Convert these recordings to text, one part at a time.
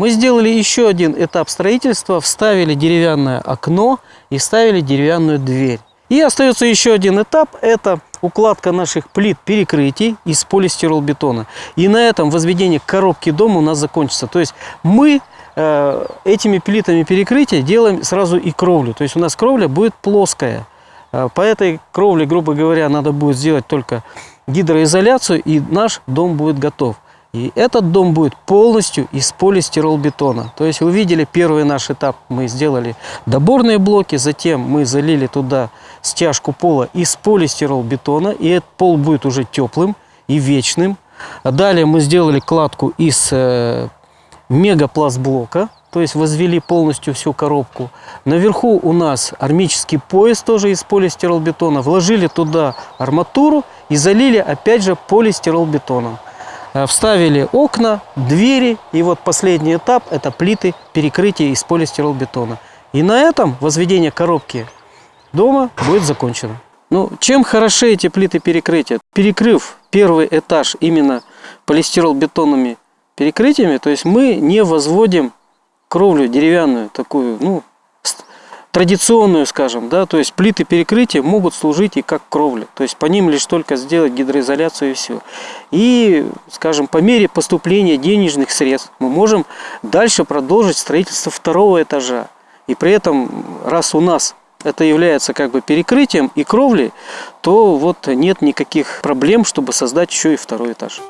Мы сделали еще один этап строительства, вставили деревянное окно и вставили деревянную дверь. И остается еще один этап, это укладка наших плит перекрытий из полистиролбетона. И на этом возведение коробки дома у нас закончится. То есть мы э, этими плитами перекрытия делаем сразу и кровлю. То есть у нас кровля будет плоская. Э, по этой кровле, грубо говоря, надо будет сделать только гидроизоляцию, и наш дом будет готов. И этот дом будет полностью из полистиролбетона. То есть вы видели первый наш этап, мы сделали доборные блоки, затем мы залили туда стяжку пола из полистиролбетона, и этот пол будет уже теплым и вечным. Далее мы сделали кладку из э, мегапластблока, то есть возвели полностью всю коробку. Наверху у нас армический пояс тоже из полистиролбетона. Вложили туда арматуру и залили опять же полистиролбетоном. Э, вставили окна, двери, и вот последний этап – это плиты перекрытия из полистиролбетона. И на этом возведение коробки дома будет закончено. Ну, чем хороши эти плиты перекрытия? Перекрыв первый этаж именно полистиролбетонными перекрытиями, то есть мы не возводим кровлю деревянную, такую, ну, традиционную, скажем, да, то есть плиты перекрытия могут служить и как кровля, то есть по ним лишь только сделать гидроизоляцию и все. И, скажем, по мере поступления денежных средств мы можем дальше продолжить строительство второго этажа. И при этом, раз у нас это является как бы перекрытием и кровлей, то вот нет никаких проблем, чтобы создать еще и второй этаж.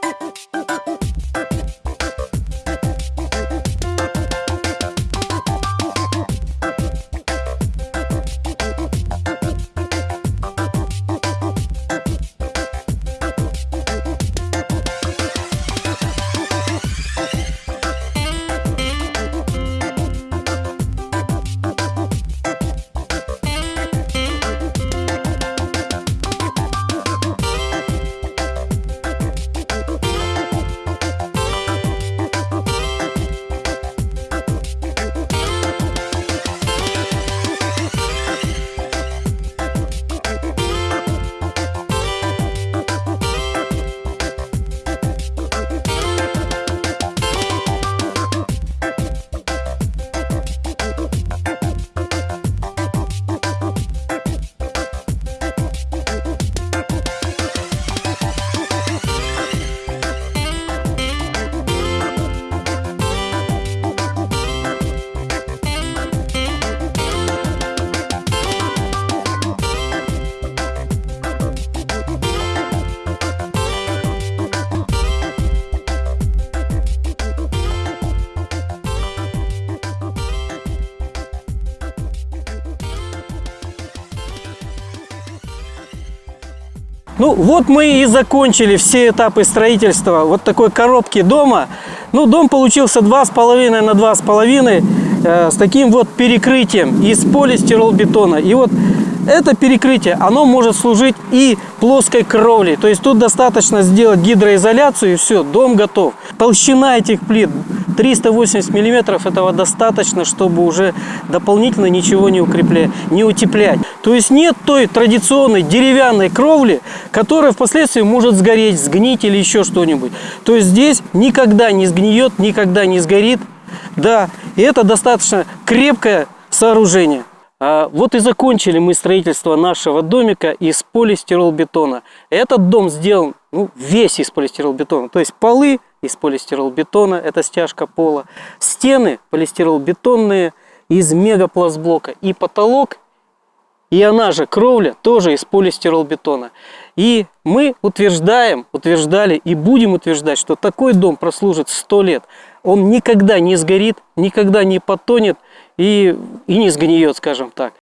Ну вот мы и закончили все этапы строительства вот такой коробки дома. Ну дом получился 2,5 на 2,5 э, с таким вот перекрытием из полистиролбетона. И вот это перекрытие, оно может служить и плоской кровлей. То есть тут достаточно сделать гидроизоляцию и все, дом готов. Толщина этих плит 380 миллиметров этого достаточно, чтобы уже дополнительно ничего не укреплять, не утеплять. То есть нет той традиционной деревянной кровли, которая впоследствии может сгореть, сгнить или еще что-нибудь. То есть здесь никогда не сгниет, никогда не сгорит. Да, и это достаточно крепкое сооружение. А вот и закончили мы строительство нашего домика из полистиролбетона. Этот дом сделан ну, весь из полистиролбетона. То есть полы из полистиролбетона, это стяжка пола. Стены полистиролбетонные из мегапластблока. И потолок, и она же кровля тоже из полистиролбетона. И мы утверждаем, утверждали и будем утверждать, что такой дом прослужит 100 лет. Он никогда не сгорит, никогда не потонет и, и не сгниет, скажем так.